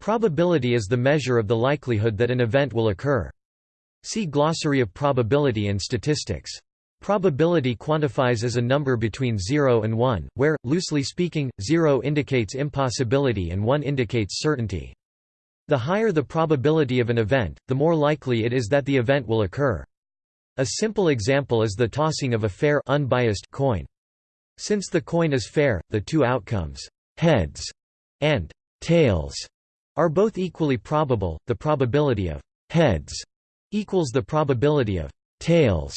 Probability is the measure of the likelihood that an event will occur. See Glossary of Probability and Statistics. Probability quantifies as a number between 0 and 1, where, loosely speaking, 0 indicates impossibility and 1 indicates certainty. The higher the probability of an event, the more likely it is that the event will occur. A simple example is the tossing of a fair unbiased coin. Since the coin is fair, the two outcomes, heads and tails, are both equally probable. The probability of heads equals the probability of tails.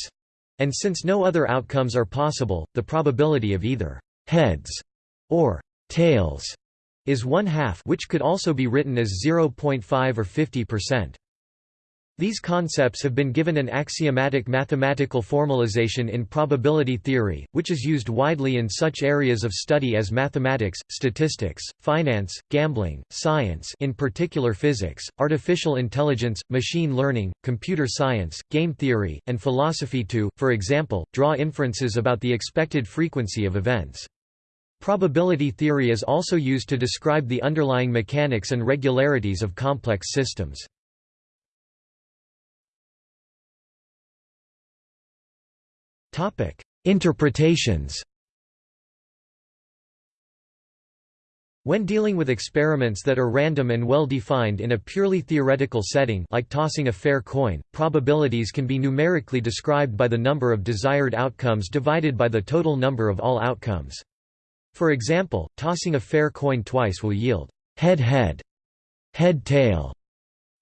And since no other outcomes are possible, the probability of either heads or tails is one half which could also be written as 0.5 or 50%. These concepts have been given an axiomatic mathematical formalization in probability theory, which is used widely in such areas of study as mathematics, statistics, finance, gambling, science in particular physics, artificial intelligence, machine learning, computer science, game theory, and philosophy to, for example, draw inferences about the expected frequency of events. Probability theory is also used to describe the underlying mechanics and regularities of complex systems. Topic: Interpretations. When dealing with experiments that are random and well defined in a purely theoretical setting like tossing a fair coin, probabilities can be numerically described by the number of desired outcomes divided by the total number of all outcomes. For example, tossing a fair coin twice will yield head-head, head-tail,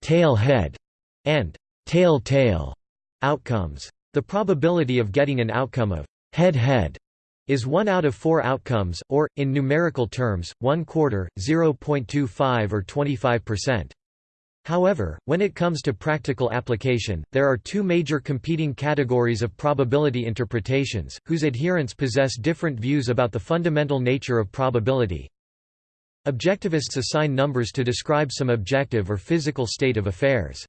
tail-head, and tail-tail outcomes. The probability of getting an outcome of head-head is 1 out of 4 outcomes, or, in numerical terms, 1 quarter, 0.25 or 25%. However, when it comes to practical application, there are two major competing categories of probability interpretations, whose adherents possess different views about the fundamental nature of probability. Objectivists assign numbers to describe some objective or physical state of affairs.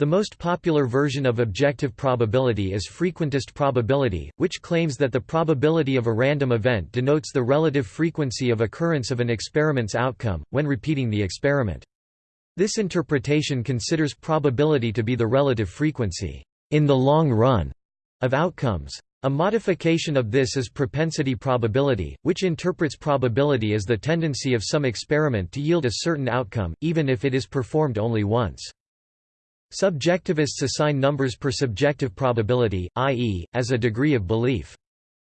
The most popular version of objective probability is frequentist probability, which claims that the probability of a random event denotes the relative frequency of occurrence of an experiment's outcome, when repeating the experiment. This interpretation considers probability to be the relative frequency, in the long run, of outcomes. A modification of this is propensity probability, which interprets probability as the tendency of some experiment to yield a certain outcome, even if it is performed only once. Subjectivists assign numbers per subjective probability, i.e., as a degree of belief.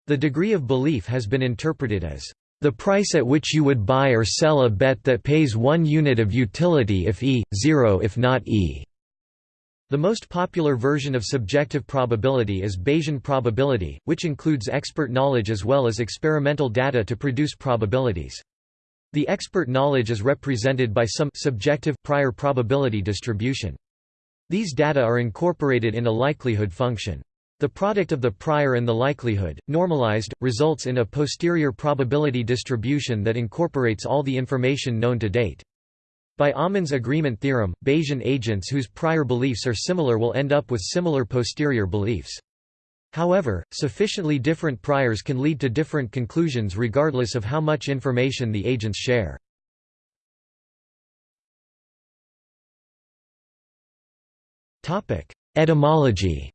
The degree of belief has been interpreted as the price at which you would buy or sell a bet that pays one unit of utility if E, zero if not E. The most popular version of subjective probability is Bayesian probability, which includes expert knowledge as well as experimental data to produce probabilities. The expert knowledge is represented by some subjective prior probability distribution. These data are incorporated in a likelihood function. The product of the prior and the likelihood, normalized, results in a posterior probability distribution that incorporates all the information known to date. By Aumann's agreement theorem, Bayesian agents whose prior beliefs are similar will end up with similar posterior beliefs. However, sufficiently different priors can lead to different conclusions regardless of how much information the agents share. Etymology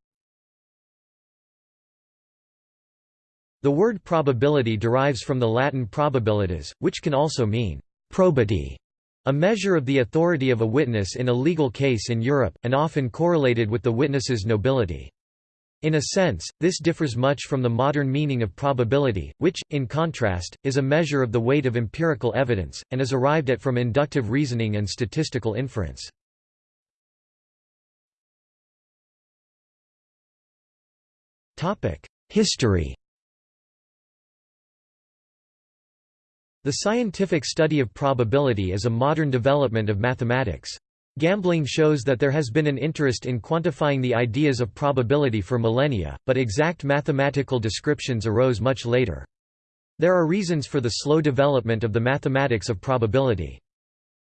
The word probability derives from the Latin probabilitas, which can also mean probity, a measure of the authority of a witness in a legal case in Europe, and often correlated with the witness's nobility. In a sense, this differs much from the modern meaning of probability, which, in contrast, is a measure of the weight of empirical evidence, and is arrived at from inductive reasoning and statistical inference. History The scientific study of probability is a modern development of mathematics. Gambling shows that there has been an interest in quantifying the ideas of probability for millennia, but exact mathematical descriptions arose much later. There are reasons for the slow development of the mathematics of probability.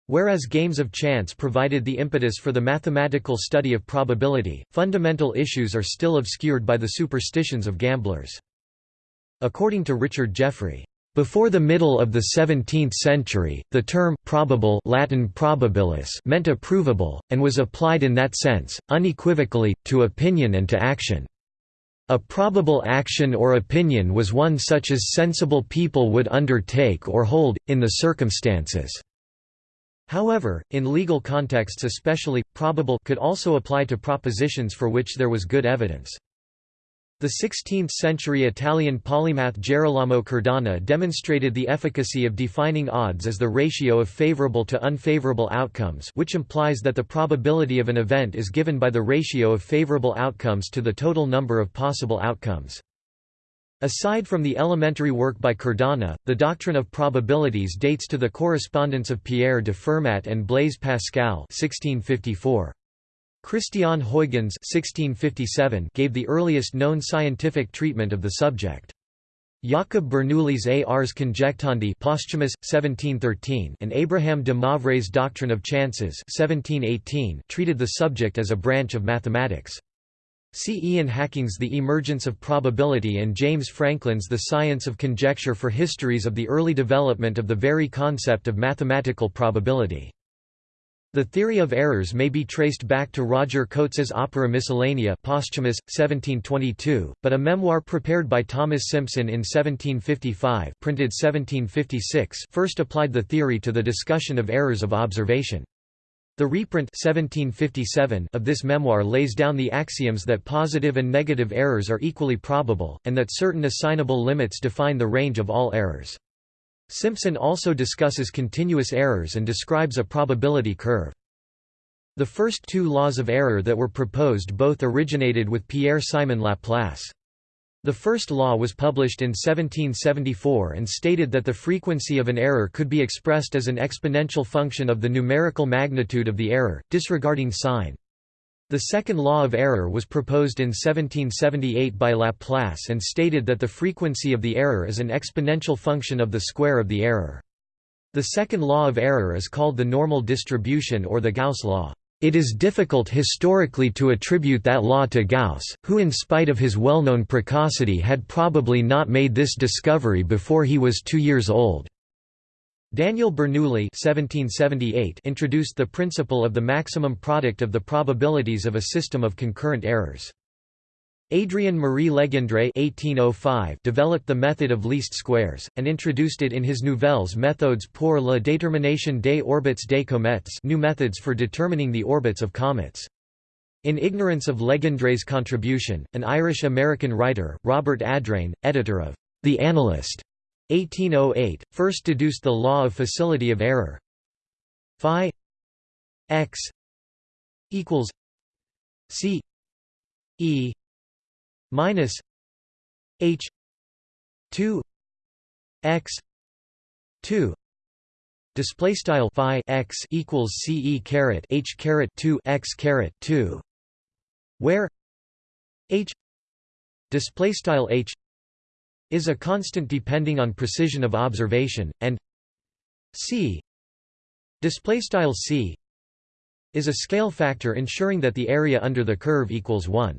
Whereas games of chance provided the impetus for the mathematical study of probability, fundamental issues are still obscured by the superstitions of gamblers. According to Richard Jeffrey, Before the middle of the 17th century, the term probable Latin probabilis meant a provable, and was applied in that sense, unequivocally, to opinion and to action. A probable action or opinion was one such as sensible people would undertake or hold, in the circumstances. However, in legal contexts especially, probable could also apply to propositions for which there was good evidence. The 16th-century Italian polymath Gerolamo Cardano demonstrated the efficacy of defining odds as the ratio of favorable to unfavorable outcomes which implies that the probability of an event is given by the ratio of favorable outcomes to the total number of possible outcomes. Aside from the elementary work by Cardano, the doctrine of probabilities dates to the correspondence of Pierre de Fermat and Blaise Pascal 1654. Christian Huygens (1657) gave the earliest known scientific treatment of the subject. Jacob Bernoulli's Ars Conjectandi posthumous, 1713 and Abraham de Moivre's Doctrine of Chances 1718 treated the subject as a branch of mathematics. See Ian Hacking's The Emergence of Probability and James Franklin's The Science of Conjecture for histories of the early development of the very concept of mathematical probability. The theory of errors may be traced back to Roger Cotes's Opera Miscellanea posthumous, 1722, but a memoir prepared by Thomas Simpson in 1755 printed 1756 first applied the theory to the discussion of errors of observation. The reprint 1757 of this memoir lays down the axioms that positive and negative errors are equally probable, and that certain assignable limits define the range of all errors. Simpson also discusses continuous errors and describes a probability curve. The first two laws of error that were proposed both originated with Pierre-Simon Laplace. The first law was published in 1774 and stated that the frequency of an error could be expressed as an exponential function of the numerical magnitude of the error, disregarding sign. The second law of error was proposed in 1778 by Laplace and stated that the frequency of the error is an exponential function of the square of the error. The second law of error is called the normal distribution or the Gauss law. It is difficult historically to attribute that law to Gauss, who in spite of his well-known precocity had probably not made this discovery before he was two years old. Daniel Bernoulli introduced the principle of the maximum product of the probabilities of a system of concurrent errors. Adrien Marie Legendre (1805) developed the method of least squares, and introduced it in his Nouvelles méthodes pour la détermination des orbites des comètes new methods for determining the orbits of comets. In ignorance of Legendre's contribution, an Irish-American writer, Robert Adrain, editor of The Analyst, 1808, first deduced the law of facility of error phi x equals c e minus h 2 x 2 display style phi x equals c e caret h caret 2 x caret 2 where h display style h is a constant depending on precision of observation, and c display style c is a scale factor ensuring that the area under the curve equals 1.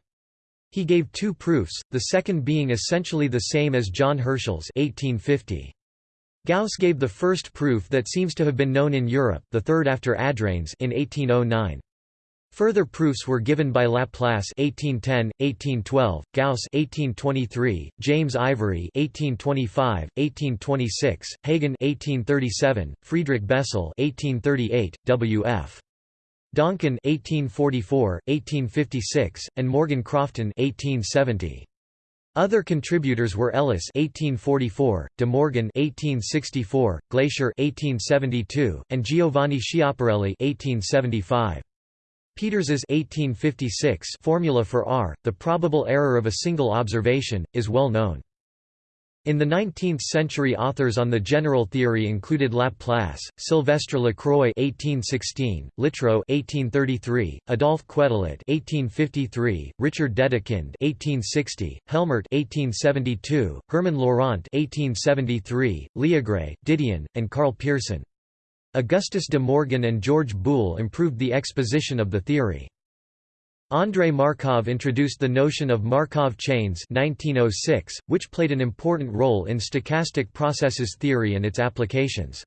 He gave two proofs, the second being essentially the same as John Herschel's 1850. Gauss gave the first proof that seems to have been known in Europe the third after Adrain's in 1809. Further proofs were given by Laplace 1810, 1812, Gauss 1823, James Ivory 1825, 1826, Hagen 1837, Friedrich Bessel 1838, W.F. Donkin 1844, 1856, and Morgan Crofton 1870. Other contributors were Ellis 1844, De Morgan 1864, Glaisher 1872, and Giovanni Schiaparelli 1875. Peters's 1856 formula for R, the probable error of a single observation, is well known. In the 19th century authors on the general theory included Laplace, Sylvestre Lacroix (1816), Littrow (1833), Adolphe Quetelet (1853), Richard Dedekind (1860), Helmert (1872), Hermann Laurent (1873), Liagre, Didion, and Karl Pearson. Augustus de Morgan and George Boole improved the exposition of the theory. Andrei Markov introduced the notion of Markov chains 1906, which played an important role in stochastic processes theory and its applications.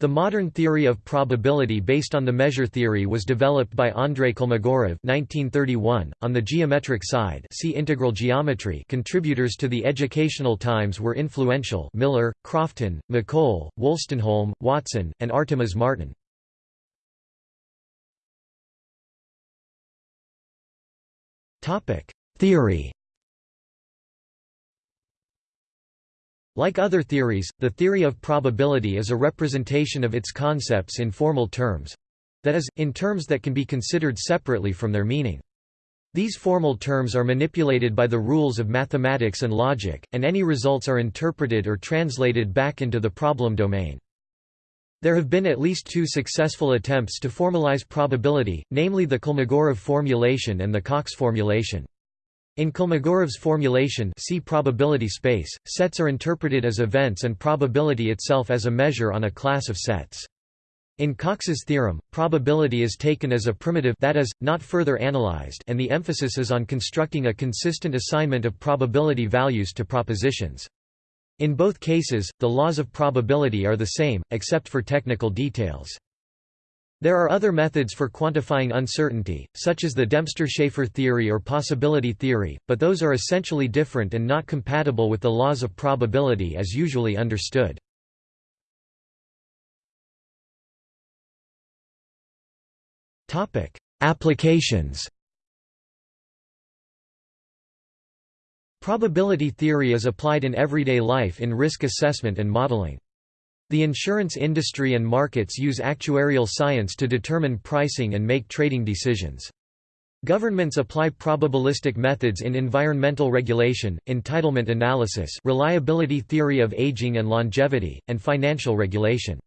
The modern theory of probability based on the measure theory was developed by Andrei Kolmogorov 1931. .On the geometric side see integral geometry contributors to the Educational Times were influential Miller, Crofton, McColl, Wolstenholme, Watson, and Artemas Martin. Theory Like other theories, the theory of probability is a representation of its concepts in formal terms—that is, in terms that can be considered separately from their meaning. These formal terms are manipulated by the rules of mathematics and logic, and any results are interpreted or translated back into the problem domain. There have been at least two successful attempts to formalize probability, namely the Kolmogorov formulation and the Cox formulation. In Kolmogorov's formulation see probability space, sets are interpreted as events and probability itself as a measure on a class of sets. In Cox's theorem, probability is taken as a primitive that is, not further analyzed and the emphasis is on constructing a consistent assignment of probability values to propositions. In both cases, the laws of probability are the same, except for technical details. There are other methods for quantifying uncertainty, such as the Dempster-Shafer theory or possibility theory, but those are essentially different and not compatible with the laws of probability as usually understood. Applications Probability theory is applied in everyday life in risk assessment and modeling. The insurance industry and markets use actuarial science to determine pricing and make trading decisions. Governments apply probabilistic methods in environmental regulation, entitlement analysis reliability theory of aging and longevity, and financial regulation.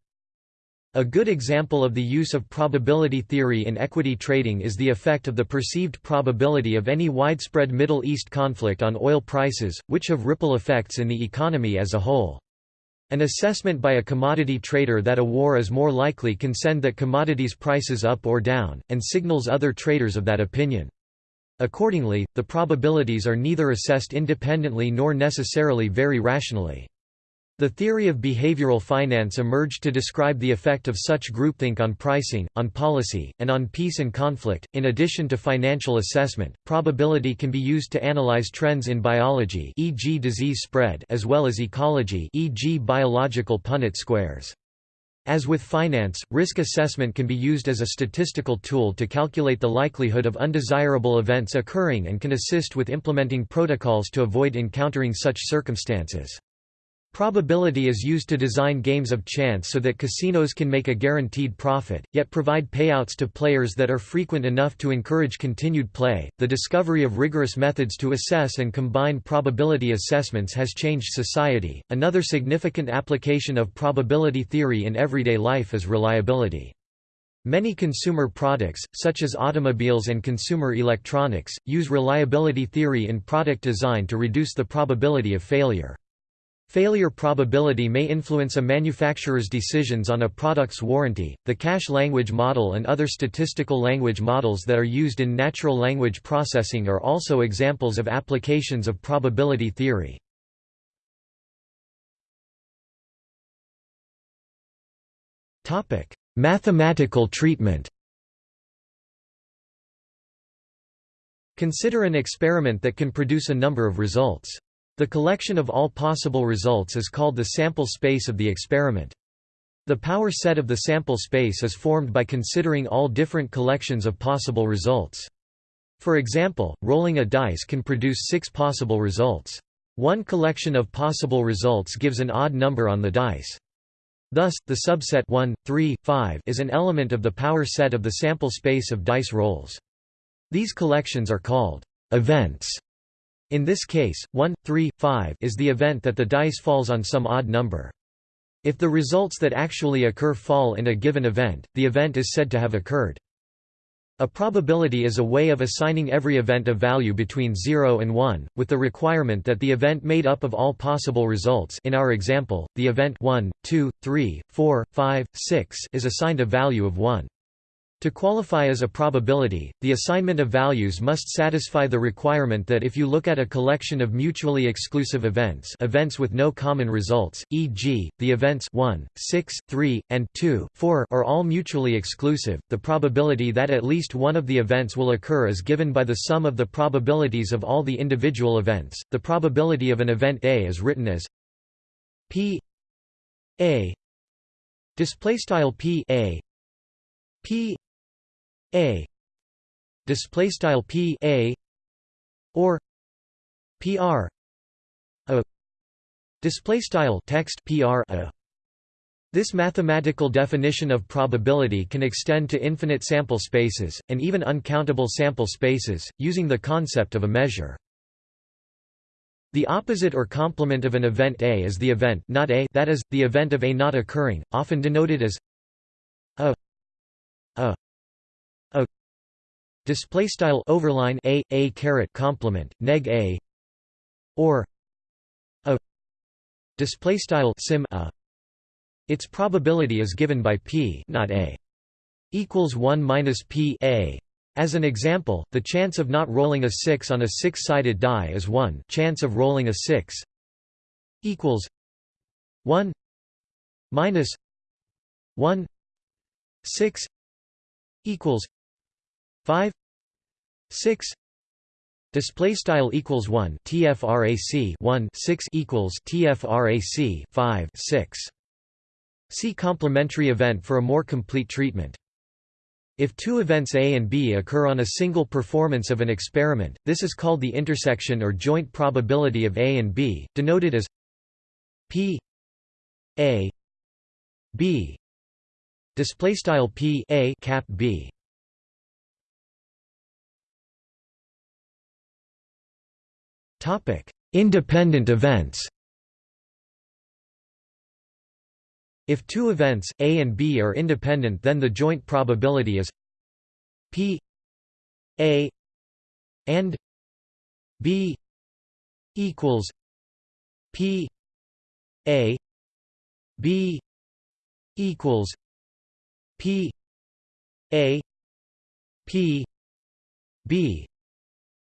A good example of the use of probability theory in equity trading is the effect of the perceived probability of any widespread Middle East conflict on oil prices, which have ripple effects in the economy as a whole. An assessment by a commodity trader that a war is more likely can send that commodity's prices up or down, and signals other traders of that opinion. Accordingly, the probabilities are neither assessed independently nor necessarily very rationally. The theory of behavioral finance emerged to describe the effect of such groupthink on pricing, on policy, and on peace and conflict. In addition to financial assessment, probability can be used to analyze trends in biology, e.g., disease spread, as well as ecology, e.g., biological Punnett squares. As with finance, risk assessment can be used as a statistical tool to calculate the likelihood of undesirable events occurring and can assist with implementing protocols to avoid encountering such circumstances. Probability is used to design games of chance so that casinos can make a guaranteed profit, yet provide payouts to players that are frequent enough to encourage continued play. The discovery of rigorous methods to assess and combine probability assessments has changed society. Another significant application of probability theory in everyday life is reliability. Many consumer products, such as automobiles and consumer electronics, use reliability theory in product design to reduce the probability of failure. Failure probability may influence a manufacturer's decisions on a product's warranty. The cache language model and other statistical language models that are used in natural language processing are also examples of applications of probability theory. Topic: Mathematical treatment. Consider an experiment that can produce a number of results. The collection of all possible results is called the sample space of the experiment. The power set of the sample space is formed by considering all different collections of possible results. For example, rolling a dice can produce six possible results. One collection of possible results gives an odd number on the dice. Thus, the subset 1, 3, 5 is an element of the power set of the sample space of dice rolls. These collections are called events in this case, 1, 3, 5 is the event that the dice falls on some odd number. If the results that actually occur fall in a given event, the event is said to have occurred. A probability is a way of assigning every event a value between 0 and 1, with the requirement that the event made up of all possible results in our example, the event 1, 2, 3, 4, 5, 6 is assigned a value of 1. To qualify as a probability, the assignment of values must satisfy the requirement that if you look at a collection of mutually exclusive events events with no common results, e.g., the events 1, 6, 3, and 2, 4 are all mutually exclusive, the probability that at least one of the events will occur is given by the sum of the probabilities of all the individual events. The probability of an event A is written as p a display style p a p a. Display style p a or pr a. Display style text pr a. This mathematical definition of probability can extend to infinite sample spaces, and even uncountable sample spaces, using the concept of a measure. The opposite or complement of an event A is the event not A that is, the event of A not occurring, often denoted as a a a display style overline a a caret complement neg a or a display style sim a. Its probability is given by p not a equals 1 minus p a. As an example, the chance of not rolling a 6 on a six-sided die is 1 chance of rolling a 6 equals 1 minus 1 6 equals 5 6 display style equals 1 tfrac 1 6 equals tfrac 5 6 see complementary event for a more complete treatment. If two events A and B occur on a single performance of an experiment, this is called the intersection or joint probability of A and B, denoted as P A B. Display style P A cap B independent events. If two events A and B are independent then the joint probability is P A and B equals P A B equals P A P B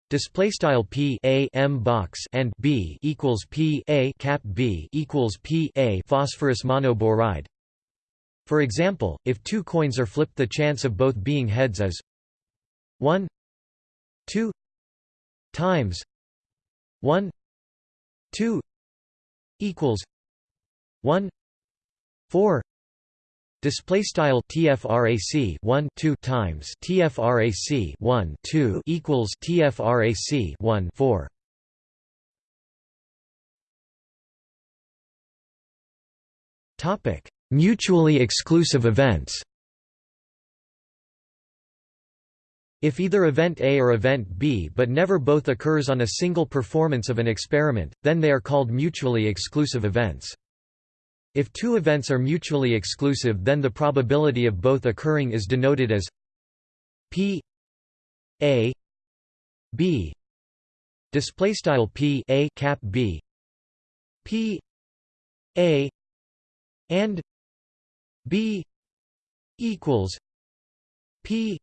display style P A M box and B equals P A cap B equals P A phosphorus monoboride. For example if two coins are flipped the chance of both being heads is 1 2 times 1 2 equals 1 4 Display style TFRAC 1 2 times TFRAC 1 2 equals TFRAC 1 4 Topic Mutually exclusive events If either event A or event B but never both occurs on a single performance of an experiment, then they are called mutually exclusive events. If two events are mutually exclusive then the probability of both occurring is denoted as p a b. Display style p a cap b. P a and b equals p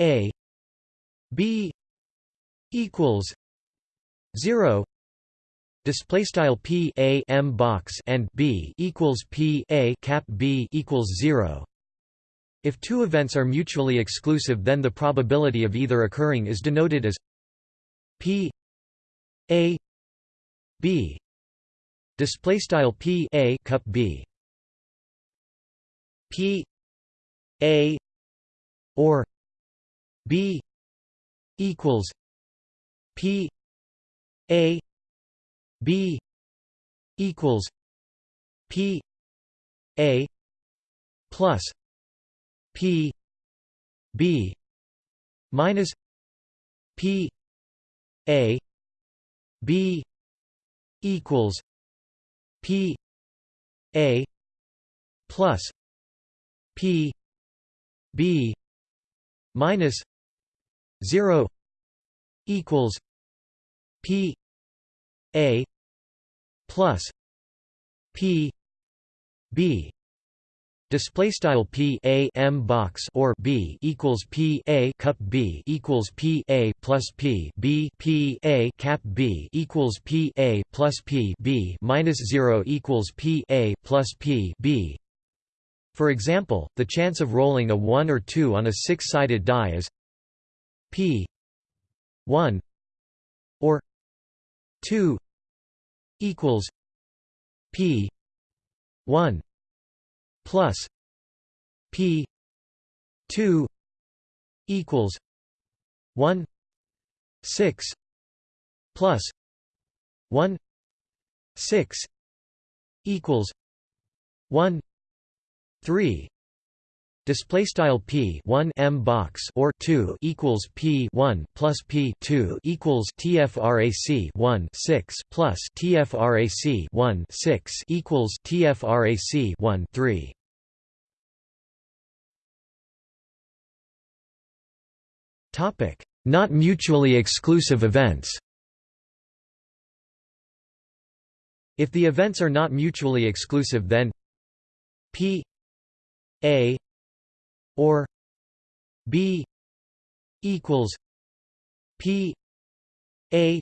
a b equals 0 display style p a m box and b equals p a cap b equals 0 if two events are mutually exclusive then the probability of either occurring is denoted as p a b. Display style p a cup b. P a or b equals p a B equals P A plus P B minus P A B equals P A plus P B minus zero equals P a plus P B display style p a m box or b equals p a cup b equals p a plus p b p a cap b equals p a plus p b minus 0 equals p a plus p b. For example the chance of rolling a 1 or 2 on a six-sided die is p 1 or 2 equals p 1 plus p 2 equals 1 6 plus 1 6 equals 1 3 Display style p 1 m box or 2 equals p 1 plus p 2 equals tfrac 1 6 plus tfrac 1 6 equals tfrac 1 3. Topic: Not mutually exclusive events. If the events are not mutually exclusive then p a or b equals p a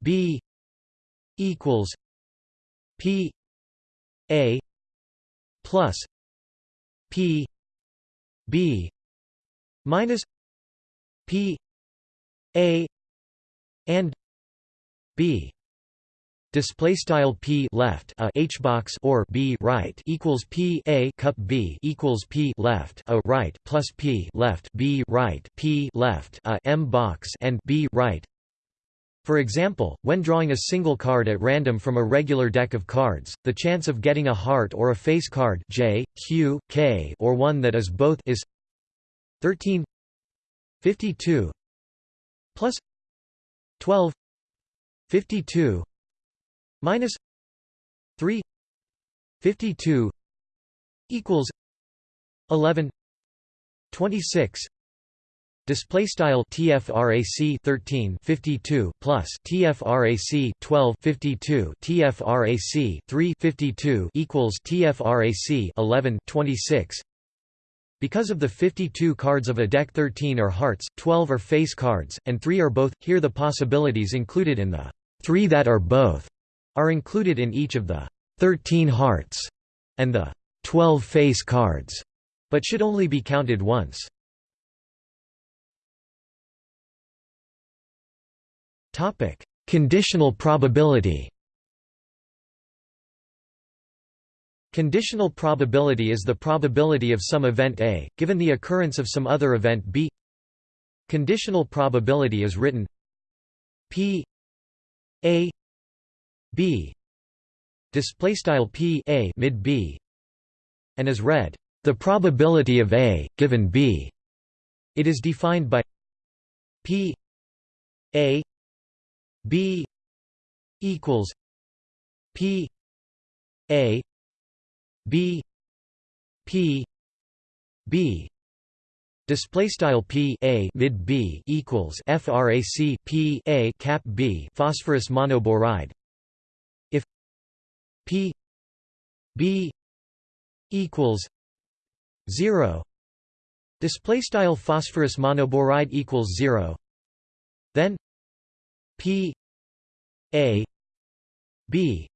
b equals p a plus p b minus p a and b display style p left a h box or b right equals p a cup b equals p left a right plus p left b right p left a m box and b right. For example, when drawing a single card at random from a regular deck of cards, the chance of getting a heart or a face card J, Q, K or one that is both is 13 52 plus 12 52 minus 3 52 equals 11 26 display style tfrac 13 52 plus tfrac 12 52 tfrac 3 52 equals tfrac 11 26 because of the 52 cards of a deck 13 are hearts, 12 are face cards, and 3 are both, here the possibilities included in the 3 that are both are included in each of the 13 hearts and the 12 face cards, but should only be counted once. Topic: Conditional probability. Conditional probability is the probability of some event A, given the occurrence of some other event B. Conditional probability is written P A b. Display style p a mid b and is read the probability of a given b. It is defined by p a b equals p a b p b. Display style p a mid b equals frac p a cap b phosphorus monoboride P B equals zero. Display style phosphorus monoboride equals zero. Then P A B.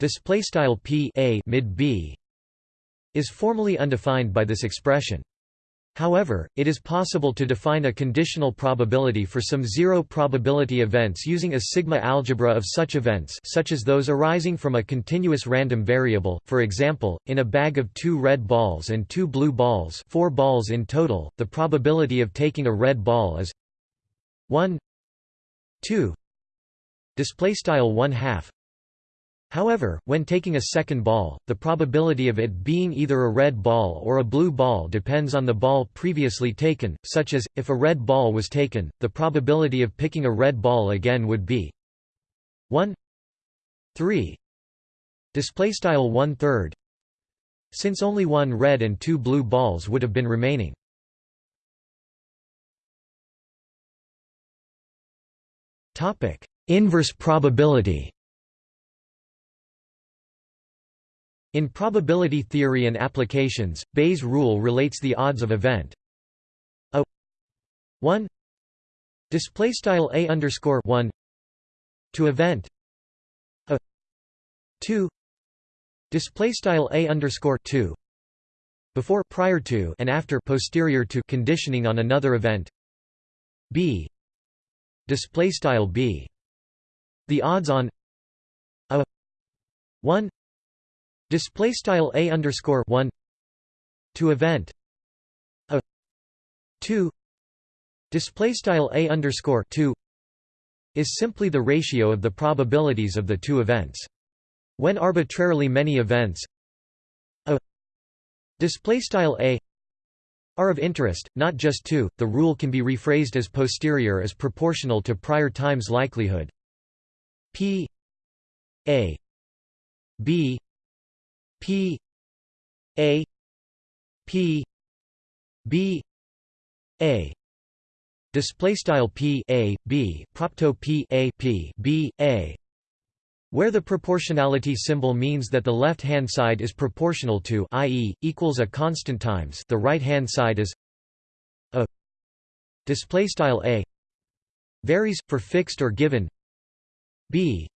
Display style P A mid B is formally undefined by this expression However, it is possible to define a conditional probability for some zero probability events using a sigma algebra of such events such as those arising from a continuous random variable, for example, in a bag of two red balls and two blue balls four balls in total, the probability of taking a red ball is 1 2 display style 1 half However, when taking a second ball, the probability of it being either a red ball or a blue ball depends on the ball previously taken, such as, if a red ball was taken, the probability of picking a red ball again would be 1 3 display style 1 third since only one red and two blue balls would have been remaining. Inverse probability In probability theory and applications, Bayes' rule relates the odds of event. A 1 display style a underscore 1 to event. A 2 display style a underscore 2 before prior to and after posterior to conditioning on another event. B display style b. The odds on a 1 display style a underscore 1 to event a 2 display style a underscore 2 is simply the ratio of the probabilities of the two events. When arbitrarily many events a display style a are of interest not just two the rule can be rephrased as posterior as proportional to prior times likelihood. P a b P A P B A. Display style P A B propto P A P B A. Where the proportionality symbol means that the left-hand side is proportional to i.e., equals a constant times the right-hand side is a. Display style a varies for fixed or given. B.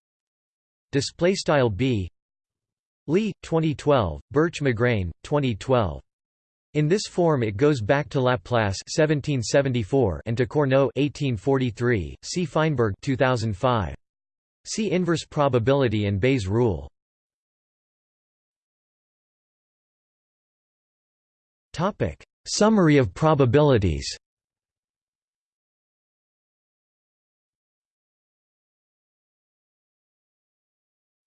Display style b Lee, 2012, Bertsch McGrayne, 2012. In this form it goes back to Laplace 1774 and to Cournot 1843. See Fienberg 2005. See inverse probability and Bayes' rule. Topic: Summary of probabilities.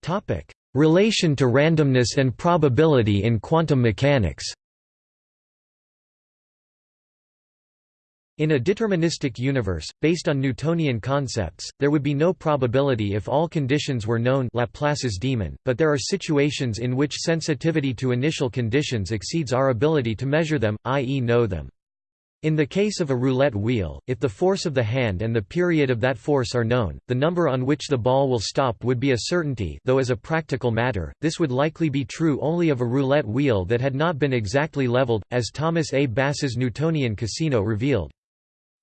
Topic: Relation to randomness and probability in quantum mechanics In a deterministic universe, based on Newtonian concepts, there would be no probability if all conditions were known Laplace's demon, but there are situations in which sensitivity to initial conditions exceeds our ability to measure them, i.e. know them. In the case of a roulette wheel, if the force of the hand and the period of that force are known, the number on which the ball will stop would be a certainty though as a practical matter, this would likely be true only of a roulette wheel that had not been exactly leveled, as Thomas A. Bass's Newtonian casino revealed.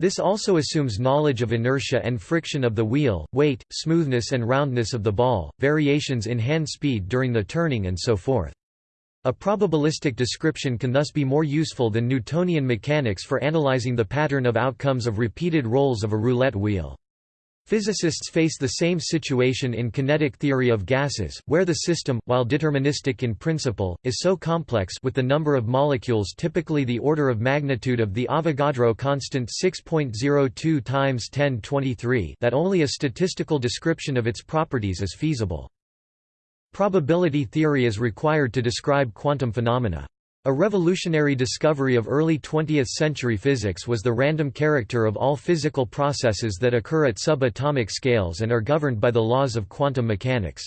This also assumes knowledge of inertia and friction of the wheel, weight, smoothness and roundness of the ball, variations in hand speed during the turning and so forth. A probabilistic description can thus be more useful than Newtonian mechanics for analyzing the pattern of outcomes of repeated rolls of a roulette wheel. Physicists face the same situation in kinetic theory of gases, where the system, while deterministic in principle, is so complex with the number of molecules typically the order of magnitude of the Avogadro constant 6.02 times 1023 that only a statistical description of its properties is feasible. Probability theory is required to describe quantum phenomena. A revolutionary discovery of early 20th-century physics was the random character of all physical processes that occur at subatomic scales and are governed by the laws of quantum mechanics.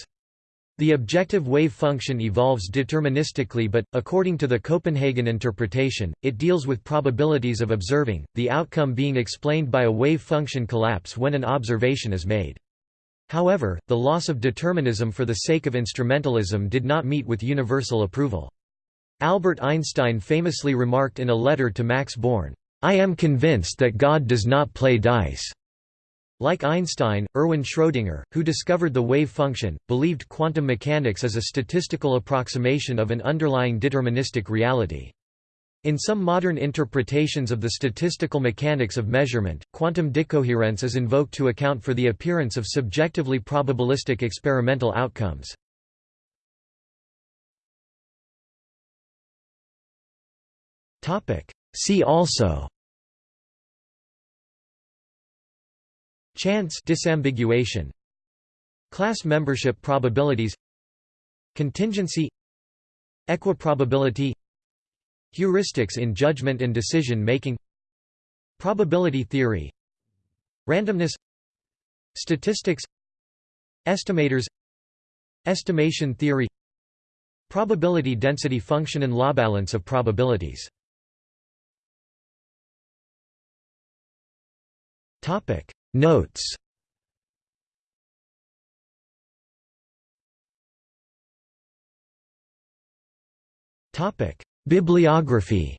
The objective wave function evolves deterministically but, according to the Copenhagen interpretation, it deals with probabilities of observing, the outcome being explained by a wave function collapse when an observation is made. However, the loss of determinism for the sake of instrumentalism did not meet with universal approval. Albert Einstein famously remarked in a letter to Max Born, "'I am convinced that God does not play dice." Like Einstein, Erwin Schrödinger, who discovered the wave function, believed quantum mechanics as a statistical approximation of an underlying deterministic reality. In some modern interpretations of the statistical mechanics of measurement, quantum decoherence is invoked to account for the appearance of subjectively probabilistic experimental outcomes. See also Chance disambiguation. Class membership probabilities. Contingency. Equiprobability Heuristics in judgment and decision making Probability theory Randomness Statistics Estimators Estimation theory Probability density function and law balance of probabilities. Topic Notes Bibliography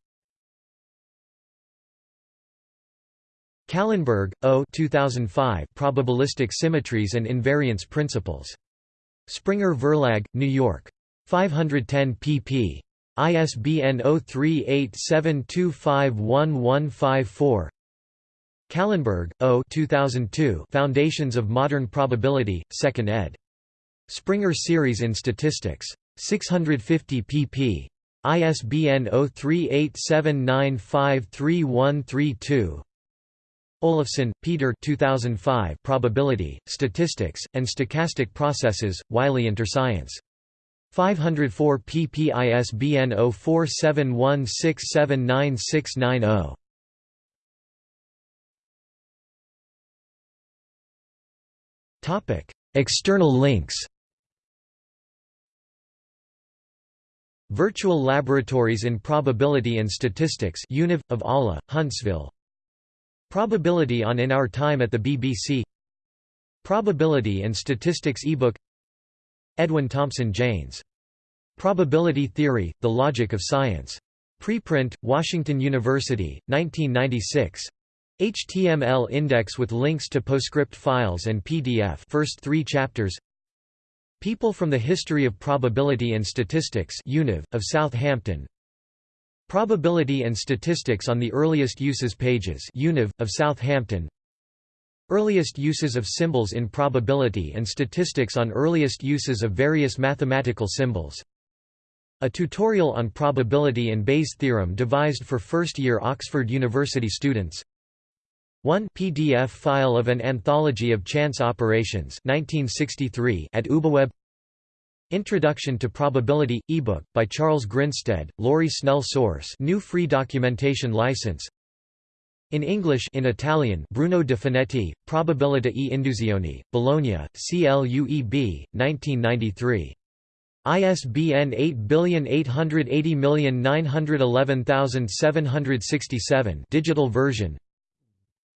Kallenberg, O. 2005 Probabilistic Symmetries and Invariance Principles. Springer Verlag, New York. 510 pp. ISBN 0387251154. Kallenberg, O. 2002 Foundations of Modern Probability, 2nd ed. Springer Series in Statistics. 650 pp. ISBN 0387953132. Olofsson, Peter 2005 Probability, Statistics, and Stochastic Processes, Wiley Interscience. 504 pp ISBN 0471679690. External links Virtual Laboratories in Probability and Statistics UNIV, of ALA, Huntsville Probability on In Our Time at the BBC Probability and Statistics ebook Edwin Thompson Jaynes. Probability Theory, The Logic of Science. Preprint, Washington University, 1996. HTML index with links to PostScript files and PDF first three chapters People from the History of Probability and Statistics UNIV, of Southampton. Probability and Statistics on the Earliest Uses pages UNIV, of Southampton. Earliest uses of symbols in probability and statistics on earliest uses of various mathematical symbols. A tutorial on probability and Bayes' theorem devised for first-year Oxford University students 1 PDF file of an anthology of chance operations 1963 at UbuWeb Introduction to Probability – ebook, by Charles Grinstead, Laurie Snell Source. GNU free documentation license. In English in Italian Bruno De Finetti, Probabilità e Induzioni, Bologna, CLUEB, 1993. ISBN 8880911767 digital version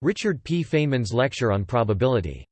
Richard P. Feynman's lecture on probability